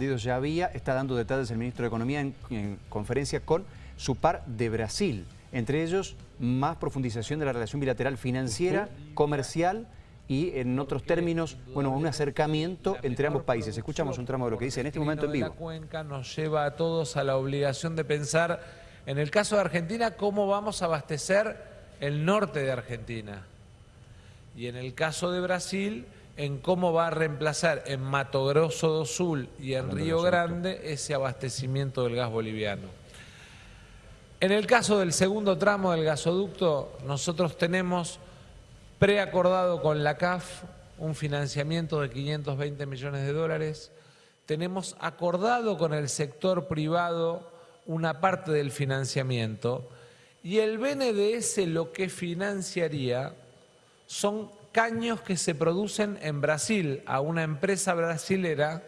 ya había, está dando detalles el ministro de Economía en, conferencia con su par de Brasil. Entre ellos, más profundización de la relación bilateral financiera, comercial y en otros términos, bueno, un acercamiento entre ambos países. Escuchamos un tramo de lo que dice en este momento en vivo. La cuenca nos lleva a todos a la obligación de pensar, en el caso de Argentina, cómo vamos a abastecer el norte de Argentina. Y en el caso de Brasil, en cómo va a reemplazar en Mato Grosso do Sul y en Río Grande ese abastecimiento del gas boliviano. En el caso del segundo tramo del gasoducto, nosotros tenemos preacordado con la CAF un financiamiento de 520 millones de dólares, tenemos acordado con el sector privado una parte del financiamiento. Y el BNDES lo que financiaría son caños que se producen en Brasil a una empresa brasilera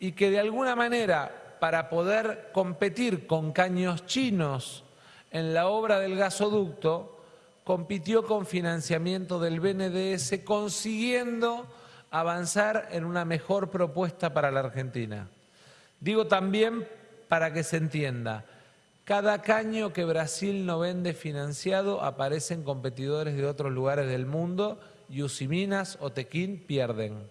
y que de alguna manera para poder competir con caños chinos en la obra del gasoducto, compitió con financiamiento del BNDES consiguiendo avanzar en una mejor propuesta para la Argentina. Digo también para que se entienda, cada caño que Brasil no vende financiado aparecen competidores de otros lugares del mundo y Usiminas o Tequín pierden.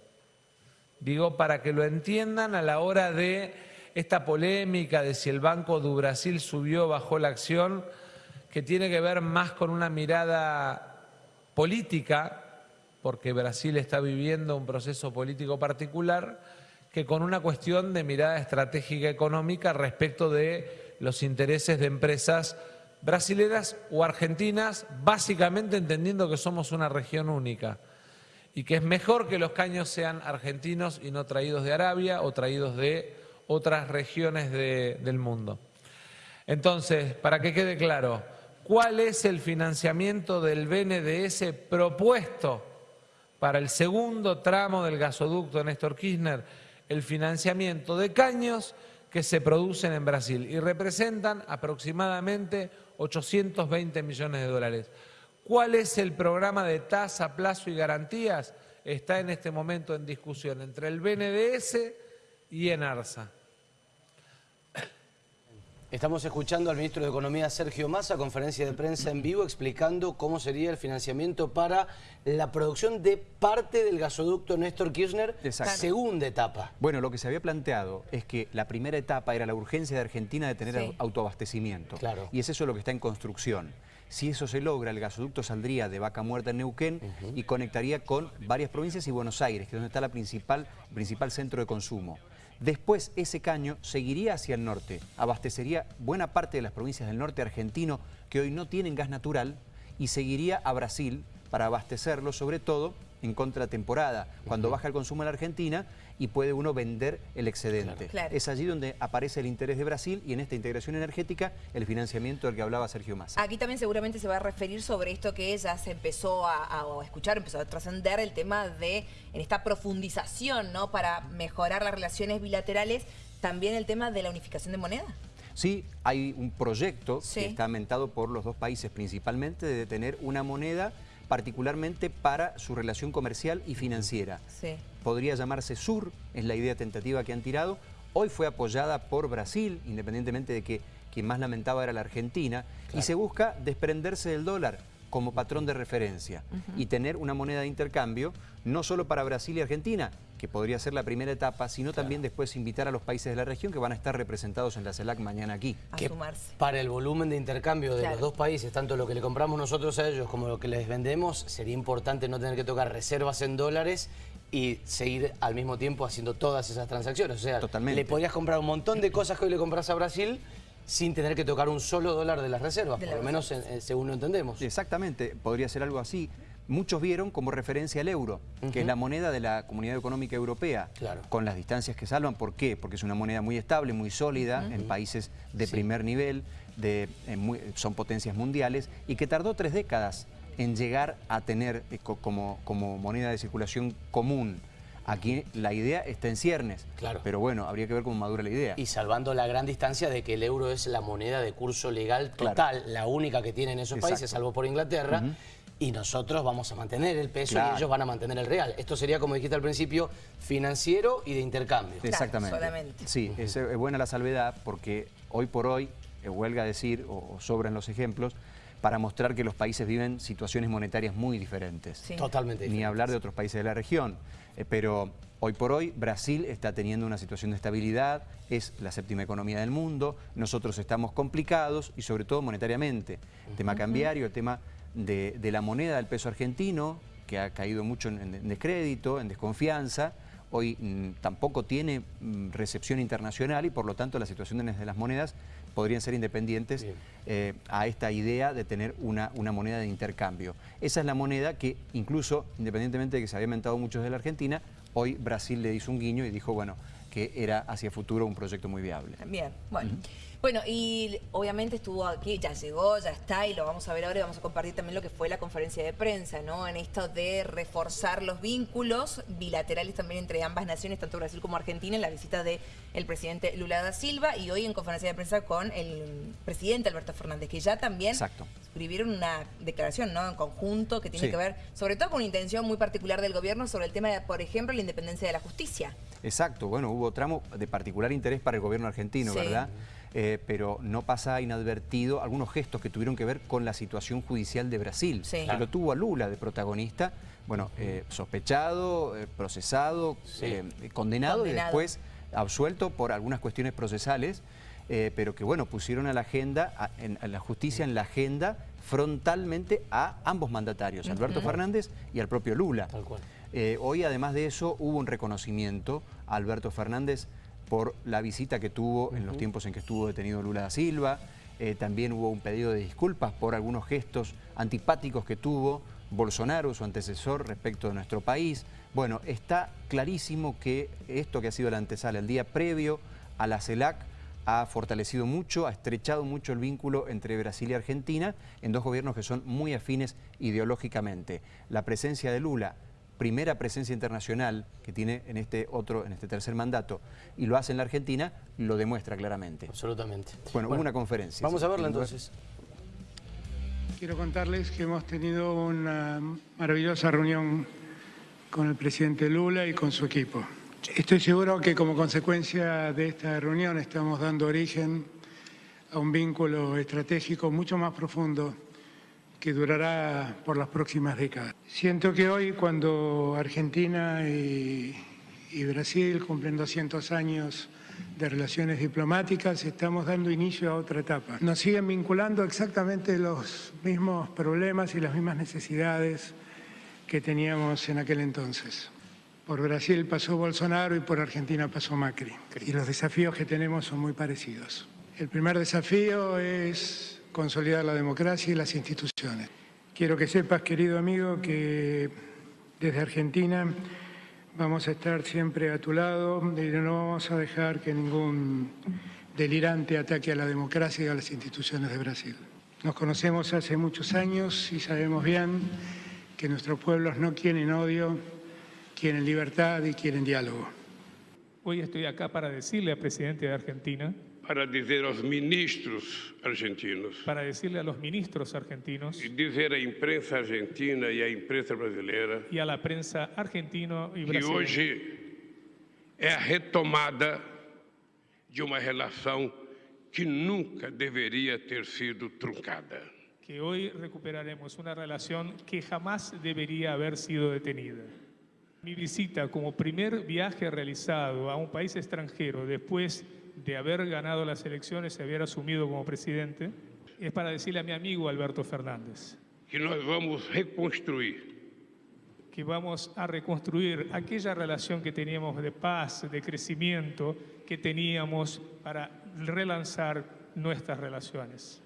Digo, para que lo entiendan a la hora de esta polémica de si el Banco do Brasil subió o bajó la acción, que tiene que ver más con una mirada política, porque Brasil está viviendo un proceso político particular, que con una cuestión de mirada estratégica económica respecto de los intereses de empresas brasileras o argentinas, básicamente entendiendo que somos una región única y que es mejor que los caños sean argentinos y no traídos de Arabia o traídos de otras regiones del mundo. Entonces, para que quede claro, ¿cuál es el financiamiento del BNDS propuesto para el segundo tramo del gasoducto Néstor Kirchner? El financiamiento de caños que se producen en Brasil y representan aproximadamente 820 millones de dólares. ¿Cuál es el programa de tasa, plazo y garantías? Está en este momento en discusión entre el BNDES y ENARSA. Estamos escuchando al ministro de Economía Sergio Massa, conferencia de prensa en vivo, explicando cómo sería el financiamiento para la producción de parte del gasoducto Néstor Kirchner, segunda etapa. Bueno, lo que se había planteado es que la primera etapa era la urgencia de Argentina de tener autoabastecimiento. Claro. Y es eso lo que está en construcción. Si eso se logra, el gasoducto saldría de Vaca Muerta en Neuquén y conectaría con varias provincias y Buenos Aires, que es donde está la principal, principal centro de consumo. Después ese caño seguiría hacia el norte, abastecería buena parte de las provincias del norte argentino que hoy no tienen gas natural y seguiría a Brasil para abastecerlo, sobre todo en contratemporada, cuando baja el consumo en la Argentina y puede uno vender el excedente. Es allí donde aparece el interés de Brasil y en esta integración energética el financiamiento del que hablaba Sergio Massa. Aquí también seguramente se va a referir sobre esto que ya se empezó a, escuchar, empezó a trascender el tema de en esta profundización ¿no? para mejorar las relaciones bilaterales, también el tema de la unificación de moneda. Sí, hay un proyecto que está mentado por los dos países principalmente de tener una moneda particularmente para su relación comercial y financiera. Podría llamarse SUR, es la idea tentativa que han tirado. Hoy fue apoyada por Brasil, independientemente de que quien más lamentaba era la Argentina, y se busca desprenderse del dólar como patrón de referencia. Y tener una moneda de intercambio no solo para Brasil y Argentina, que podría ser la primera etapa, sino también después invitar a los países de la región que van a estar representados en la CELAC mañana aquí. Para el volumen de intercambio de los dos países, tanto lo que le compramos nosotros a ellos como lo que les vendemos, sería importante no tener que tocar reservas en dólares y seguir al mismo tiempo haciendo todas esas transacciones. O sea, le podrías comprar un montón de cosas que hoy le compras a Brasil sin tener que tocar un solo dólar de las reservas, por lo menos según lo entendemos. Exactamente, podría ser algo así. Muchos vieron como referencia el euro, que es la moneda de la Comunidad Económica Europea, con las distancias que salvan. ¿Por qué? Porque es una moneda muy estable, muy sólida, en países de primer nivel, de, son potencias mundiales, y que tardó tres décadas en llegar a tener eh, como, como moneda de circulación común Aquí la idea está en ciernes, claro. pero bueno, habría que ver cómo madura la idea. Y salvando la gran distancia de que el euro es la moneda de curso legal total, la única que tienen esos países, salvo por Inglaterra, y nosotros vamos a mantener el peso Claro. y ellos van a mantener el real. Esto sería, como dijiste al principio, financiero y de intercambio. Exactamente. solamente. Sí, es, es buena la salvedad porque hoy por hoy, eh, huelga decir, o, o sobran los ejemplos, para mostrar que los países viven situaciones monetarias muy diferentes. Sí. Totalmente Ni diferente. hablar de otros países de la región. Eh, pero hoy por hoy Brasil está teniendo una situación de estabilidad, es la séptima economía del mundo, nosotros estamos complicados y sobre todo monetariamente. El tema cambiario, el tema de, de la moneda del peso argentino, que ha caído mucho en, en descrédito, en desconfianza, hoy mm, tampoco tiene mm, recepción internacional y por lo tanto las situaciones de las monedas podrían ser independientes eh, a esta idea de tener una, una moneda de intercambio. Esa es la moneda que incluso, independientemente de que se había inventado muchos de la Argentina, hoy Brasil le hizo un guiño y dijo, bueno, que era hacia futuro un proyecto muy viable. Bien, bueno. Bueno, y obviamente estuvo aquí, ya llegó, ya está, y lo vamos a ver ahora y vamos a compartir también lo que fue la conferencia de prensa, ¿no? En esto de reforzar los vínculos bilaterales también entre ambas naciones, tanto Brasil como Argentina, en la visita del presidente Lula da Silva y hoy en conferencia de prensa con el presidente Alberto Fernández, que ya también Exacto. escribieron una declaración ¿no? en conjunto que tiene Sí. que ver, sobre todo con una intención muy particular del gobierno sobre el tema de, por ejemplo, la independencia de la justicia. Exacto, bueno, hubo tramo de particular interés para el gobierno argentino, Sí. ¿verdad? Eh, pero no pasa inadvertido algunos gestos que tuvieron que ver con la situación judicial de Brasil, Sí. que lo tuvo a Lula de protagonista, bueno, eh, sospechado, eh, procesado, Sí. eh, condenado, y después absuelto por algunas cuestiones procesales, eh, pero que bueno, pusieron a la agenda, a, en- a la justicia en la agenda frontalmente a ambos mandatarios, Alberto Fernández y al propio Lula. Tal cual. Eh, hoy, además de eso, hubo un reconocimiento a Alberto Fernández por la visita que tuvo en los tiempos en que estuvo detenido Lula da Silva. Eh, también hubo un pedido de disculpas por algunos gestos antipáticos que tuvo Bolsonaro, su antecesor, respecto de nuestro país. Bueno, está clarísimo que esto que ha sido la antesala, el día previo a la CELAC, ha fortalecido mucho, ha estrechado mucho el vínculo entre Brasil y Argentina en dos gobiernos que son muy afines ideológicamente. La presencia de Lula, primera presencia internacional que tiene en este otro, en este tercer mandato, y lo hace en la Argentina, lo demuestra claramente. Absolutamente. Bueno, hubo una conferencia. Vamos sí, a verla entonces. Quiero contarles que hemos tenido una maravillosa reunión con el presidente Lula y con su equipo. Estoy seguro que como consecuencia de esta reunión estamos dando origen a un vínculo estratégico mucho más profundo que durará por las próximas décadas. Siento que hoy cuando Argentina y, y Brasil cumplen 200 años de relaciones diplomáticas, estamos dando inicio a otra etapa. Nos siguen vinculando exactamente los mismos problemas y las mismas necesidades que teníamos en aquel entonces. Por Brasil pasó Bolsonaro y por Argentina pasó Macri. Y los desafíos que tenemos son muy parecidos. El primer desafío es consolidar la democracia y las instituciones. Quiero que sepas, querido amigo, que desde Argentina vamos a estar siempre a tu lado y no vamos a dejar que ningún delirante ataque a la democracia y a las instituciones de Brasil. Nos conocemos hace muchos años y sabemos bien que nuestros pueblos no quieren odio, quieren libertad y quieren diálogo. Hoy estoy acá para decirle al presidente de Argentina, para dizer aos ministros argentinos para decirle a los ministros argentinos e dizer à imprensa argentina e à imprensa brasileira y a la prensa argentino y que brasileña hoje é a retomada de uma relação que nunca deveria ter sido truncada. que hoy recuperaremos una relación que jamás debería haber sido detenida. Mi visita como primer viaje realizado a un país extranjero después de haber ganado las elecciones y haber asumido como presidente es para decirle a mi amigo Alberto Fernández Que nós vamos reconstruir que vamos a reconstruir aquella relación que teníamos de paz, de crecimiento, que teníamos para relanzar nuestras relaciones.